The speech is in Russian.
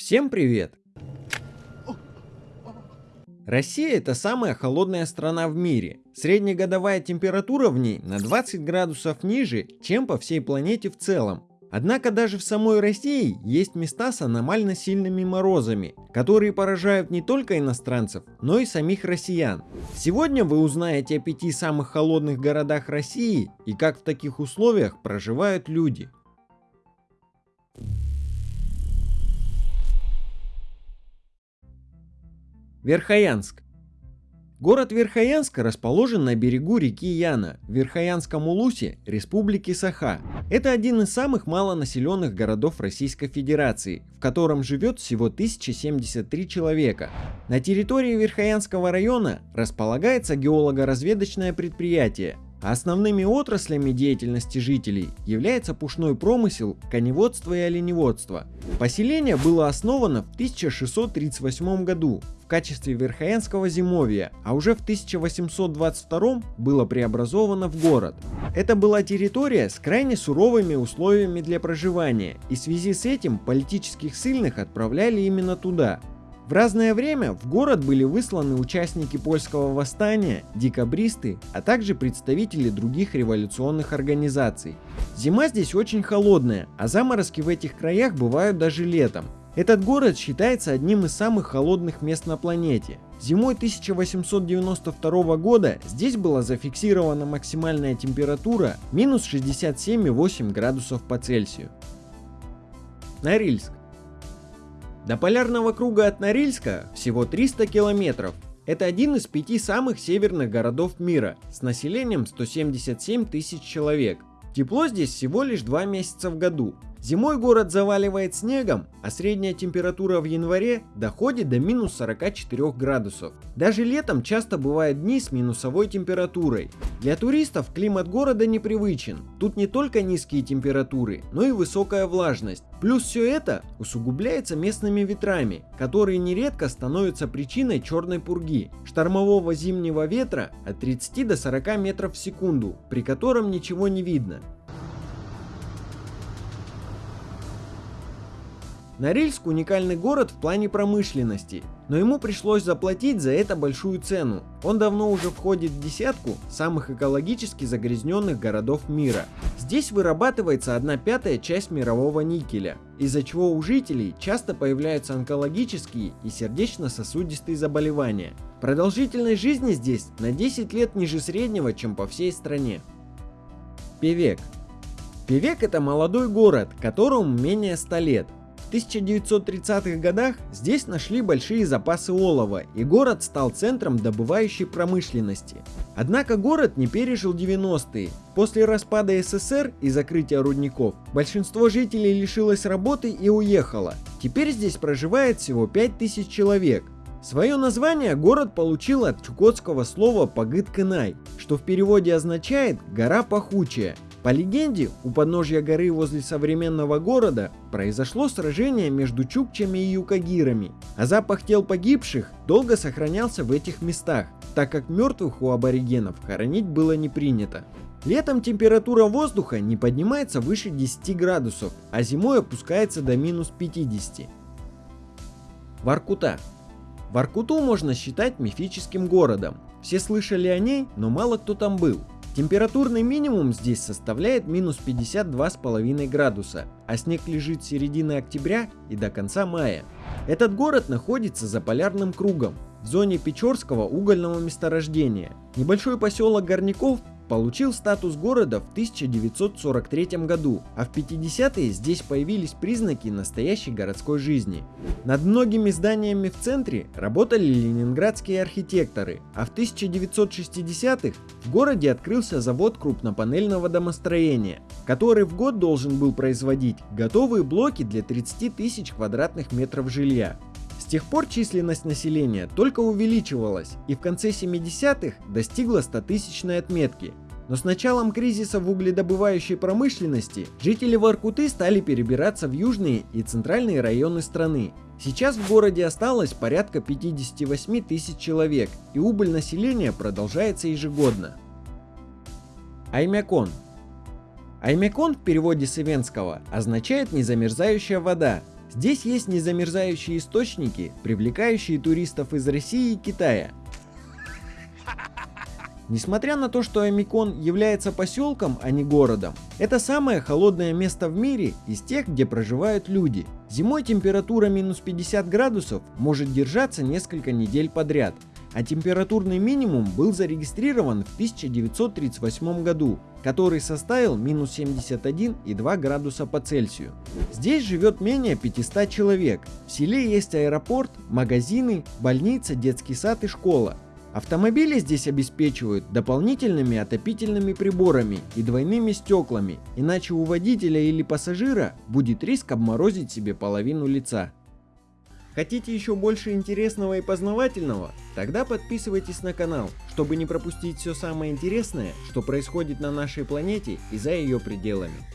Всем привет! Россия это самая холодная страна в мире. Среднегодовая температура в ней на 20 градусов ниже, чем по всей планете в целом. Однако даже в самой России есть места с аномально сильными морозами, которые поражают не только иностранцев, но и самих россиян. Сегодня вы узнаете о пяти самых холодных городах России и как в таких условиях проживают люди. Верхоянск. Город Верхоянск расположен на берегу реки Яна, в Верхоянском улусе Республики Саха. Это один из самых малонаселенных городов Российской Федерации, в котором живет всего 1073 человека. На территории Верхоянского района располагается геолого-разведочное предприятие, Основными отраслями деятельности жителей является пушной промысел, коневодство и оленеводство. Поселение было основано в 1638 году в качестве Верхоянского зимовья, а уже в 1822 было преобразовано в город. Это была территория с крайне суровыми условиями для проживания, и в связи с этим политических сильных отправляли именно туда, в разное время в город были высланы участники польского восстания, декабристы, а также представители других революционных организаций. Зима здесь очень холодная, а заморозки в этих краях бывают даже летом. Этот город считается одним из самых холодных мест на планете. Зимой 1892 года здесь была зафиксирована максимальная температура минус 67,8 градусов по Цельсию. Норильск. До полярного круга от Норильска всего 300 километров. Это один из пяти самых северных городов мира с населением 177 тысяч человек. Тепло здесь всего лишь два месяца в году, Зимой город заваливает снегом, а средняя температура в январе доходит до минус 44 градусов. Даже летом часто бывают дни с минусовой температурой. Для туристов климат города непривычен. Тут не только низкие температуры, но и высокая влажность. Плюс все это усугубляется местными ветрами, которые нередко становятся причиной черной пурги, штормового зимнего ветра от 30 до 40 метров в секунду, при котором ничего не видно. Норильск уникальный город в плане промышленности, но ему пришлось заплатить за это большую цену. Он давно уже входит в десятку самых экологически загрязненных городов мира. Здесь вырабатывается одна пятая часть мирового никеля, из-за чего у жителей часто появляются онкологические и сердечно-сосудистые заболевания. Продолжительность жизни здесь на 10 лет ниже среднего, чем по всей стране. Певек. Певек это молодой город, которому менее 100 лет, в 1930-х годах здесь нашли большие запасы олова, и город стал центром добывающей промышленности. Однако город не пережил 90-е. После распада СССР и закрытия рудников, большинство жителей лишилось работы и уехало. Теперь здесь проживает всего 5000 человек. Свое название город получил от чукотского слова «пагыт-кынай», что в переводе означает «гора пахучая», по легенде, у подножья горы возле современного города произошло сражение между чукчами и юкагирами, а запах тел погибших долго сохранялся в этих местах, так как мертвых у аборигенов хоронить было не принято. Летом температура воздуха не поднимается выше 10 градусов, а зимой опускается до минус 50. Воркута. Воркуту можно считать мифическим городом. Все слышали о ней, но мало кто там был. Температурный минимум здесь составляет минус 52,5 градуса, а снег лежит с середины октября и до конца мая. Этот город находится за полярным кругом, в зоне Печорского угольного месторождения. Небольшой поселок Горняков получил статус города в 1943 году, а в 50-е здесь появились признаки настоящей городской жизни. Над многими зданиями в центре работали ленинградские архитекторы, а в 1960-х в городе открылся завод крупнопанельного домостроения, который в год должен был производить готовые блоки для 30 тысяч квадратных метров жилья. Тех пор численность населения только увеличивалась и в конце 70-х достигла 100-тысячной отметки. Но с началом кризиса в угледобывающей промышленности жители Воркуты стали перебираться в южные и центральные районы страны. Сейчас в городе осталось порядка 58 тысяч человек, и убыль населения продолжается ежегодно. Аймякон Аймякон в переводе с ивенского означает «незамерзающая вода», Здесь есть незамерзающие источники, привлекающие туристов из России и Китая. Несмотря на то, что Амикон является поселком, а не городом, это самое холодное место в мире из тех, где проживают люди. Зимой температура минус 50 градусов может держаться несколько недель подряд, а температурный минимум был зарегистрирован в 1938 году, который составил минус 71,2 градуса по Цельсию. Здесь живет менее 500 человек. В селе есть аэропорт, магазины, больница, детский сад и школа. Автомобили здесь обеспечивают дополнительными отопительными приборами и двойными стеклами, иначе у водителя или пассажира будет риск обморозить себе половину лица. Хотите еще больше интересного и познавательного? Тогда подписывайтесь на канал, чтобы не пропустить все самое интересное, что происходит на нашей планете и за ее пределами.